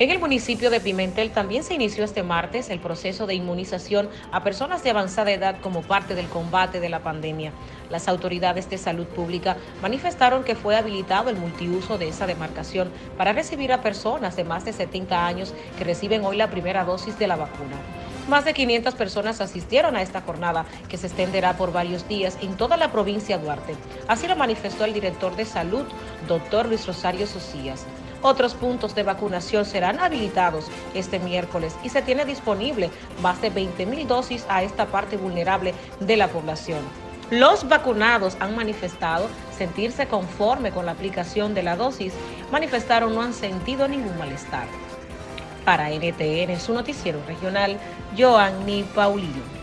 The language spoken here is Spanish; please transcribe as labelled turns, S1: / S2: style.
S1: En el municipio de Pimentel también se inició este martes el proceso de inmunización a personas de avanzada edad como parte del combate de la pandemia. Las autoridades de salud pública manifestaron que fue habilitado el multiuso de esa demarcación para recibir a personas de más de 70 años que reciben hoy la primera dosis de la vacuna. Más de 500 personas asistieron a esta jornada que se extenderá por varios días en toda la provincia de Duarte. Así lo manifestó el director de salud, doctor Luis Rosario Socias. Otros puntos de vacunación serán habilitados este miércoles y se tiene disponible más de 20 mil dosis a esta parte vulnerable de la población. Los vacunados han manifestado sentirse conforme con la aplicación de la dosis, manifestaron no han sentido ningún malestar. Para NTN, su noticiero regional, Joanny Paulino.